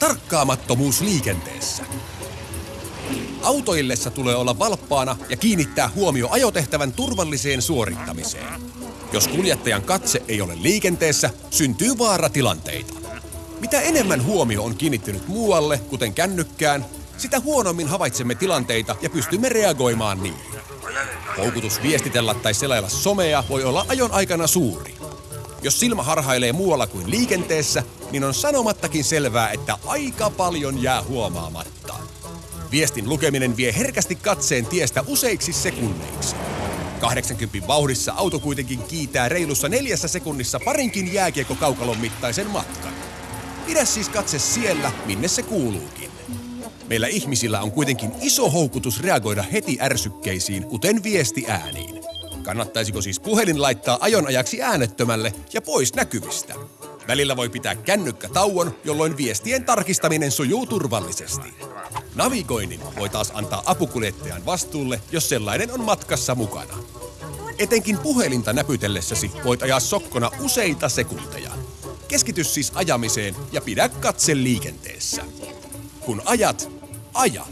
Tarkkaamattomuus liikenteessä. Autoillessa tulee olla valppaana ja kiinnittää huomio ajotehtävän turvalliseen suorittamiseen. Jos kuljettajan katse ei ole liikenteessä, syntyy vaaratilanteita. Mitä enemmän huomio on kiinnittynyt muualle, kuten kännykkään, sitä huonommin havaitsemme tilanteita ja pystymme reagoimaan niihin. Houkutus viestitellä tai selailla somea voi olla ajon aikana suuri. Jos silmä harhailee muualla kuin liikenteessä, niin on sanomattakin selvää, että aika paljon jää huomaamatta. Viestin lukeminen vie herkästi katseen tiestä useiksi sekunneiksi. 80 vauhdissa auto kuitenkin kiitää reilussa neljässä sekunnissa parinkin jääkiekko-kaukalon mittaisen matkan. Pidä siis katse siellä, minne se kuuluukin. Meillä ihmisillä on kuitenkin iso houkutus reagoida heti ärsykkeisiin, kuten viesti ääniin. Kannattaisiko siis puhelin laittaa ajon ajaksi äänettömälle ja pois näkyvistä? Välillä voi pitää kännykkä tauon, jolloin viestien tarkistaminen sujuu turvallisesti. Navigoinnin voi taas antaa apukuljettajan vastuulle, jos sellainen on matkassa mukana. Etenkin puhelinta näpytellessäsi voit ajaa sokkona useita sekunteja. Keskity siis ajamiseen ja pidä katse liikenteessä. Kun ajat, aja.